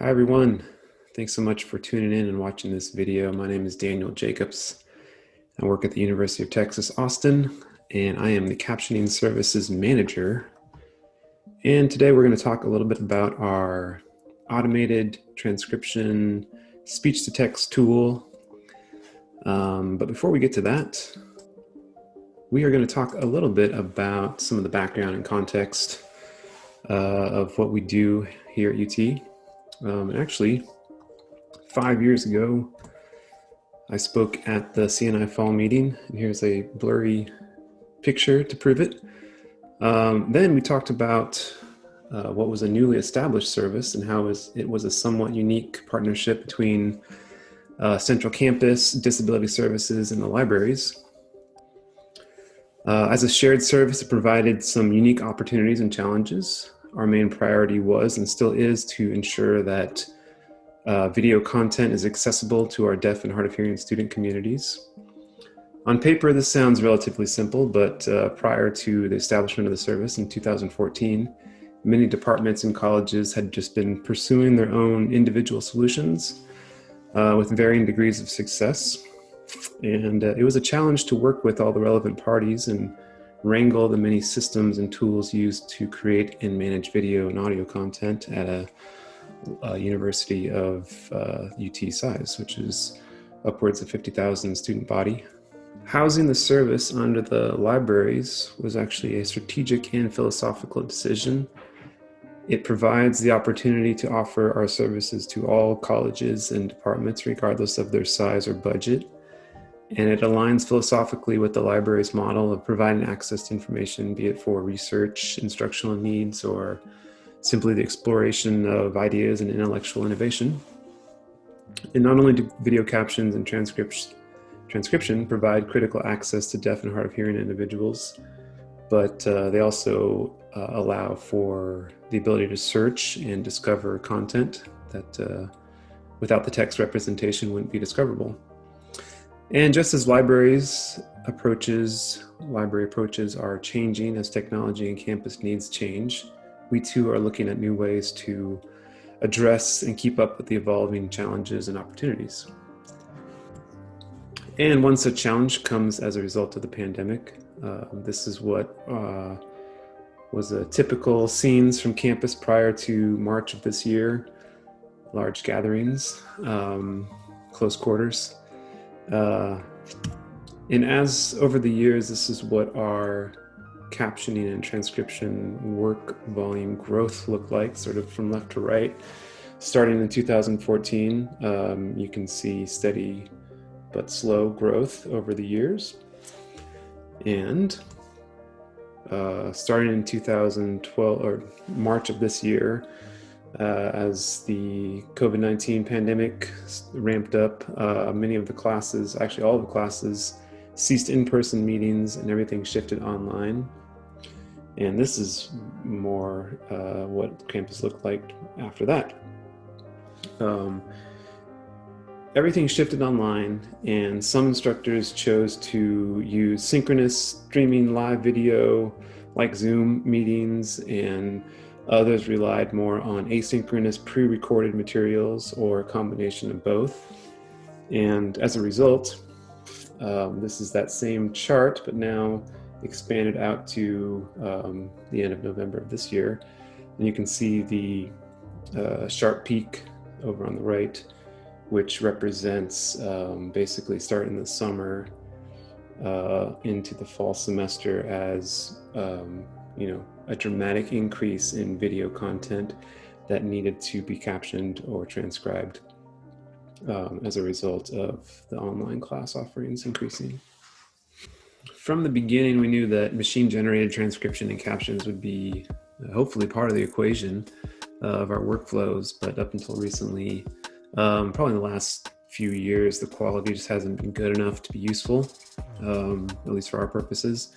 Hi everyone. Thanks so much for tuning in and watching this video. My name is Daniel Jacobs. I work at the University of Texas, Austin, and I am the Captioning Services Manager. And today we're going to talk a little bit about our automated transcription speech-to-text tool. Um, but before we get to that, we are going to talk a little bit about some of the background and context uh, of what we do here at UT. Um, actually, five years ago, I spoke at the CNI fall meeting, and here's a blurry picture to prove it. Um, then we talked about uh, what was a newly established service and how it was a somewhat unique partnership between uh, Central Campus, Disability Services, and the libraries. Uh, as a shared service, it provided some unique opportunities and challenges our main priority was and still is to ensure that uh, video content is accessible to our deaf and hard of hearing student communities. On paper, this sounds relatively simple, but uh, prior to the establishment of the service in 2014, many departments and colleges had just been pursuing their own individual solutions uh, with varying degrees of success. And uh, it was a challenge to work with all the relevant parties and wrangle the many systems and tools used to create and manage video and audio content at a, a university of uh, UT size, which is upwards of 50,000 student body. Housing the service under the libraries was actually a strategic and philosophical decision. It provides the opportunity to offer our services to all colleges and departments, regardless of their size or budget and it aligns philosophically with the library's model of providing access to information, be it for research, instructional needs, or simply the exploration of ideas and intellectual innovation. And not only do video captions and transcription, transcription provide critical access to deaf and hard of hearing individuals, but uh, they also uh, allow for the ability to search and discover content that uh, without the text representation wouldn't be discoverable. And just as libraries approaches, library approaches are changing as technology and campus needs change, we too are looking at new ways to address and keep up with the evolving challenges and opportunities. And one such challenge comes as a result of the pandemic. Uh, this is what uh, was a typical scenes from campus prior to March of this year. Large gatherings, um, close quarters. Uh, and as over the years, this is what our captioning and transcription work volume growth looked like, sort of from left to right. Starting in 2014, um, you can see steady but slow growth over the years. And uh, starting in 2012 or March of this year, uh, as the COVID-19 pandemic ramped up, uh, many of the classes, actually all of the classes, ceased in-person meetings and everything shifted online. And this is more uh, what campus looked like after that. Um, everything shifted online and some instructors chose to use synchronous streaming live video like Zoom meetings and Others relied more on asynchronous pre-recorded materials or a combination of both. And as a result, um, this is that same chart, but now expanded out to um, the end of November of this year. And you can see the uh, sharp peak over on the right, which represents um, basically starting the summer uh, into the fall semester as um, you know, a dramatic increase in video content that needed to be captioned or transcribed um, as a result of the online class offerings increasing. From the beginning, we knew that machine-generated transcription and captions would be uh, hopefully part of the equation of our workflows, but up until recently, um, probably in the last few years, the quality just hasn't been good enough to be useful, um, at least for our purposes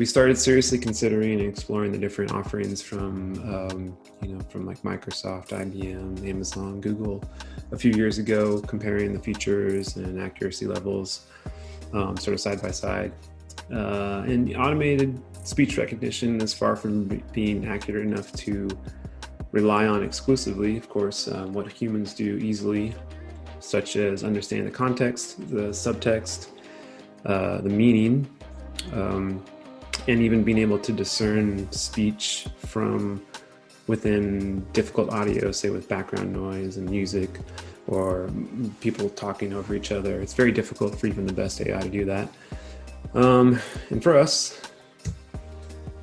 we started seriously considering and exploring the different offerings from, um, you know, from like Microsoft, IBM, Amazon, Google a few years ago, comparing the features and accuracy levels um, sort of side by side. Uh, and automated speech recognition is far from being accurate enough to rely on exclusively, of course, um, what humans do easily, such as understand the context, the subtext, uh, the meaning, um, and even being able to discern speech from within difficult audio, say with background noise and music or people talking over each other. It's very difficult for even the best AI to do that. Um, and for us,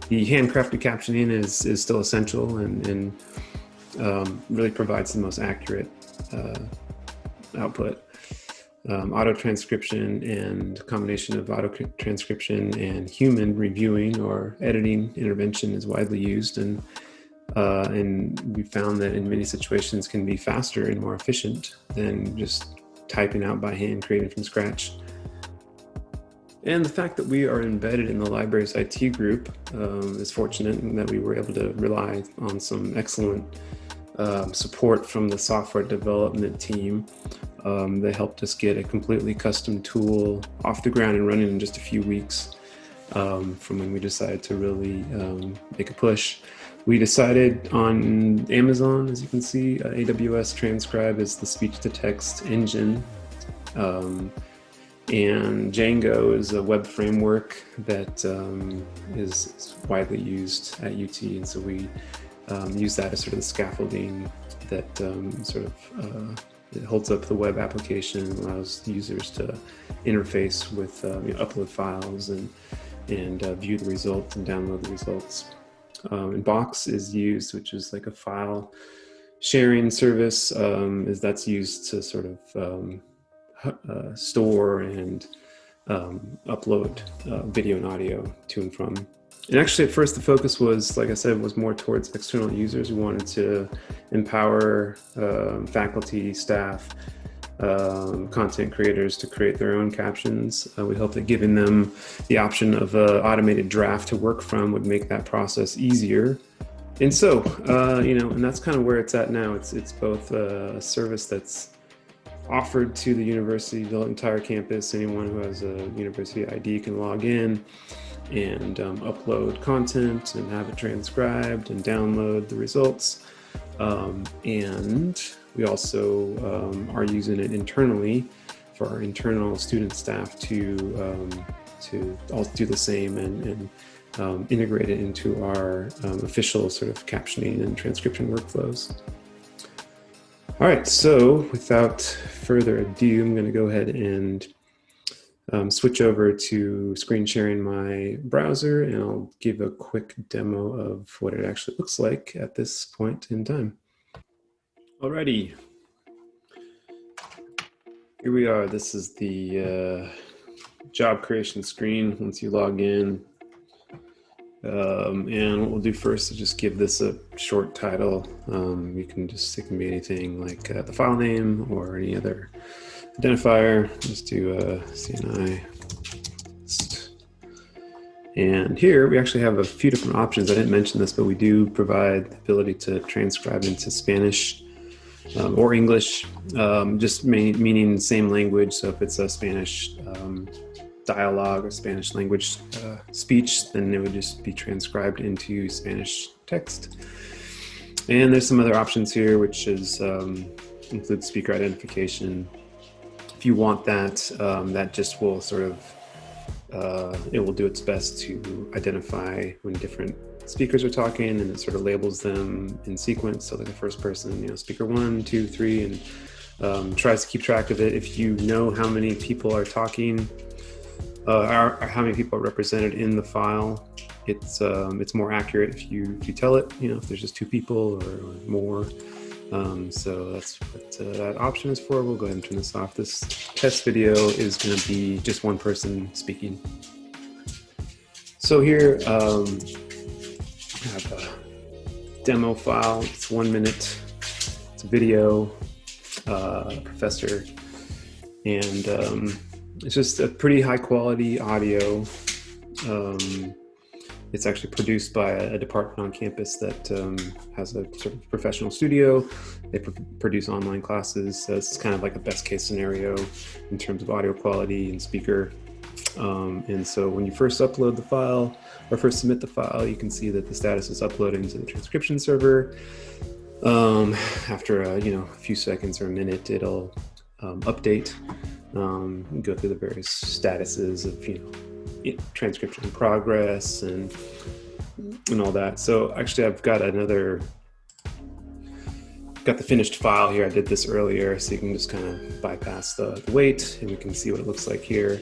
the handcrafted captioning is, is still essential and, and um, really provides the most accurate uh, output. Um, auto transcription and combination of auto transcription and human reviewing or editing intervention is widely used and uh, and we found that in many situations can be faster and more efficient than just typing out by hand, creating from scratch. And the fact that we are embedded in the library's IT group um, is fortunate in that we were able to rely on some excellent um, support from the software development team. Um, they helped us get a completely custom tool off the ground and running in just a few weeks um, from when we decided to really um, make a push. We decided on Amazon, as you can see, uh, AWS Transcribe is the speech-to-text engine. Um, and Django is a web framework that um, is, is widely used at UT, and so we um, use that as sort of the scaffolding that um, sort of uh, it holds up the web application, allows users to interface with uh, you know, upload files and and uh, view the results and download the results. Um, and Box is used, which is like a file sharing service, um, is that's used to sort of um, uh, store and um, upload uh, video and audio to and from. And actually at first the focus was, like I said, was more towards external users. We wanted to empower um, faculty, staff, um, content creators to create their own captions. Uh, we hope that giving them the option of an automated draft to work from would make that process easier. And so, uh, you know, and that's kind of where it's at now. It's, it's both a service that's offered to the university, the entire campus. Anyone who has a university ID can log in and um, upload content and have it transcribed and download the results. Um, and we also um, are using it internally for our internal student staff to um, to also do the same and, and um, integrate it into our um, official sort of captioning and transcription workflows. All right, so without further ado, I'm going to go ahead and um, switch over to screen sharing my browser and I'll give a quick demo of what it actually looks like at this point in time. Alrighty. Here we are. This is the uh, job creation screen once you log in. Um, and what we'll do first is just give this a short title. Um, you can just, it can be anything like uh, the file name or any other identifier. Just do uh, CNI. And here we actually have a few different options. I didn't mention this, but we do provide the ability to transcribe into Spanish um, or English, um, just meaning same language. So if it's a Spanish um, dialogue or Spanish language uh, speech, then it would just be transcribed into Spanish text. And there's some other options here, which is um, include speaker identification. If you want that, um, that just will sort of, uh, it will do its best to identify when different speakers are talking and it sort of labels them in sequence. So like the first person, you know, speaker one, two, three, and um, tries to keep track of it. If you know how many people are talking, uh, how many people are represented in the file, it's um, it's more accurate if you if you tell it. You know, if there's just two people or, or more. Um, so that's what uh, that option is for. We'll go ahead and turn this off. This test video is going to be just one person speaking. So here, um, have a demo file. It's one minute. It's a video, uh, professor, and um, it's just a pretty high quality audio. Um, it's actually produced by a, department on campus that um, has a sort of professional studio. They pr produce online classes. So it's kind of like a best case scenario in terms of audio quality and speaker um, and so when you first upload the file or first submit the file, you can see that the status is uploading to the transcription server. Um, after a, you know a few seconds or a minute, it'll um, update, um, go through the various statuses of you know transcription progress and and all that. So actually, I've got another got the finished file here. I did this earlier, so you can just kind of bypass the, the wait, and we can see what it looks like here.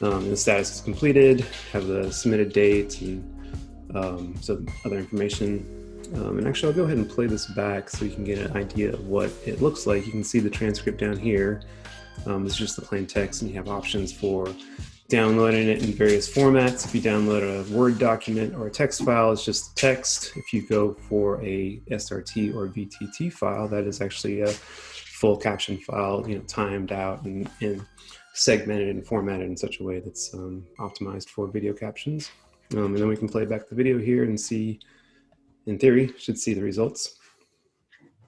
Um, the status is completed, have the submitted date, and um, some other information. Um, and actually, I'll go ahead and play this back so you can get an idea of what it looks like. You can see the transcript down here. Um, it's just the plain text, and you have options for downloading it in various formats. If you download a Word document or a text file, it's just text. If you go for a SRT or VTT file, that is actually a full caption file, you know, timed out and, and segmented and formatted in such a way that's um, optimized for video captions. Um, and then we can play back the video here and see, in theory, should see the results.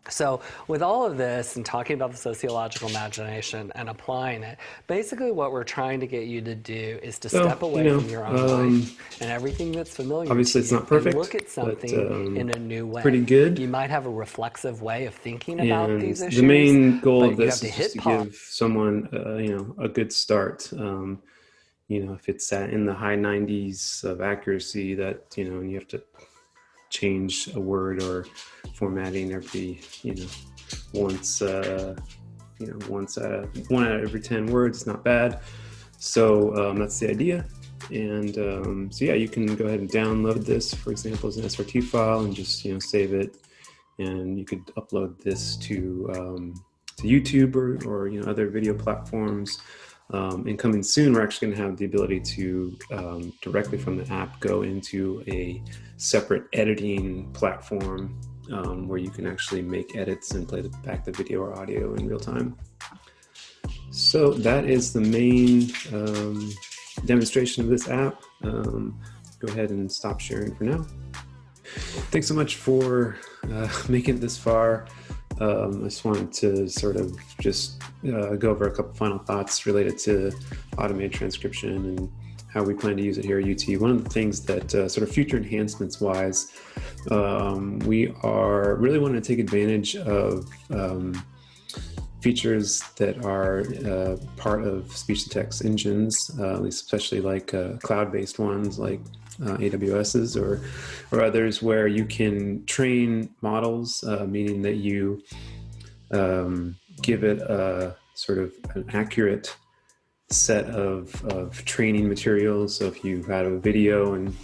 So with all of this and talking about the sociological imagination and applying it, basically what we're trying to get you to do is to step away you know, from your own um, life and everything that's familiar obviously to it's not perfect, look at but, something um, in a new way. pretty good. You might have a reflexive way of thinking about these issues. the main goal of this is to just to give someone, uh, you know, a good start. Um, you know, if it's at in the high 90s of accuracy, that you know, and you have to change a word or formatting every, you know, once, uh, you know, once of one out of every 10 words, not bad. So um, that's the idea. And um, so yeah, you can go ahead and download this, for example, as an SRT file and just, you know, save it. And you could upload this to, um, to YouTube or, or, you know, other video platforms. Um, and coming soon, we're actually going to have the ability to um, directly from the app go into a separate editing platform um, where you can actually make edits and play the, back the video or audio in real time. So that is the main um, demonstration of this app. Um, go ahead and stop sharing for now. Thanks so much for uh, making it this far. Um, I just wanted to sort of just uh, go over a couple final thoughts related to automated transcription and how we plan to use it here at UT. One of the things that uh, sort of future enhancements wise, um, we are really wanting to take advantage of um, features that are uh, part of speech to text engines, uh, especially like uh, cloud-based ones like uh, AWS's or, or others where you can train models, uh, meaning that you um, give it a sort of an accurate set of, of training materials. So if you had a video and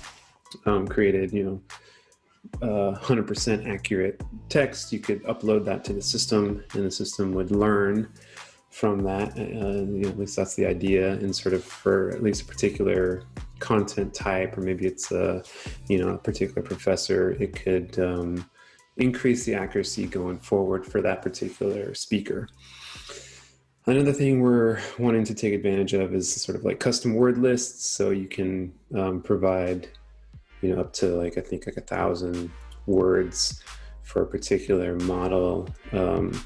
um, created, you know, 100% accurate text, you could upload that to the system and the system would learn from that. Uh, you know, at least that's the idea and sort of for at least a particular content type, or maybe it's a, you know, a particular professor, it could um, increase the accuracy going forward for that particular speaker. Another thing we're wanting to take advantage of is sort of like custom word lists. So you can um, provide, you know, up to like, I think like a thousand words for a particular model um,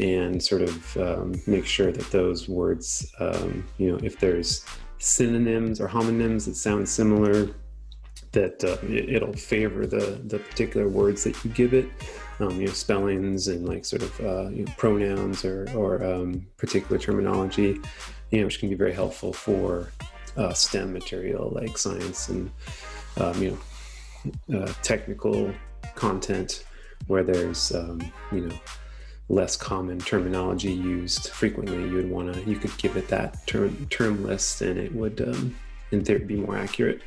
and sort of um, make sure that those words, um, you know, if there's synonyms or homonyms that sound similar, that uh, it, will favor the, the particular words that you give it. Um, you know, spellings and like sort of uh, you know, pronouns or, or um, particular terminology, you know, which can be very helpful for uh, STEM material like science and, um, you know, uh, technical content where there's, um, you know, less common terminology used frequently. You would want to, you could give it that term, term list and it would, um, in theory, be more accurate.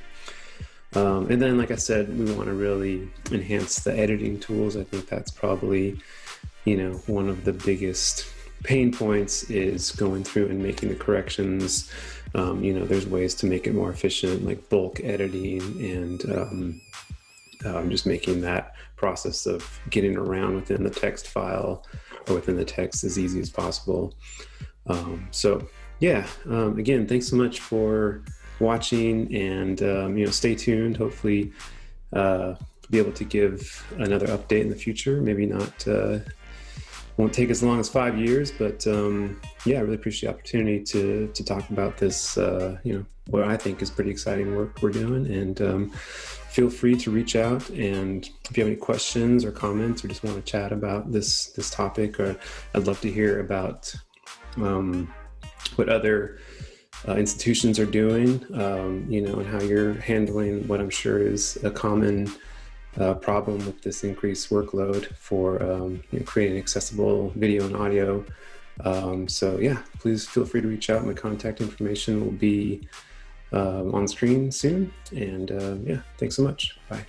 Um, and then, like I said, we want to really enhance the editing tools. I think that's probably, you know, one of the biggest pain points is going through and making the corrections. Um, you know, there's ways to make it more efficient, like bulk editing and um, um, just making that process of getting around within the text file or within the text as easy as possible. Um, so, yeah, um, again, thanks so much for watching and um, you know stay tuned hopefully uh, be able to give another update in the future maybe not uh, won't take as long as five years, but um, yeah, I really appreciate the opportunity to to talk about this. Uh, you know, what I think is pretty exciting work we're doing, and um, feel free to reach out. And if you have any questions or comments, or just want to chat about this this topic, or I'd love to hear about um, what other uh, institutions are doing, um, you know, and how you're handling what I'm sure is a common uh, problem with this increased workload for um, you know, creating accessible video and audio. Um, so yeah, please feel free to reach out. My contact information will be uh, on screen soon. And uh, yeah, thanks so much. Bye.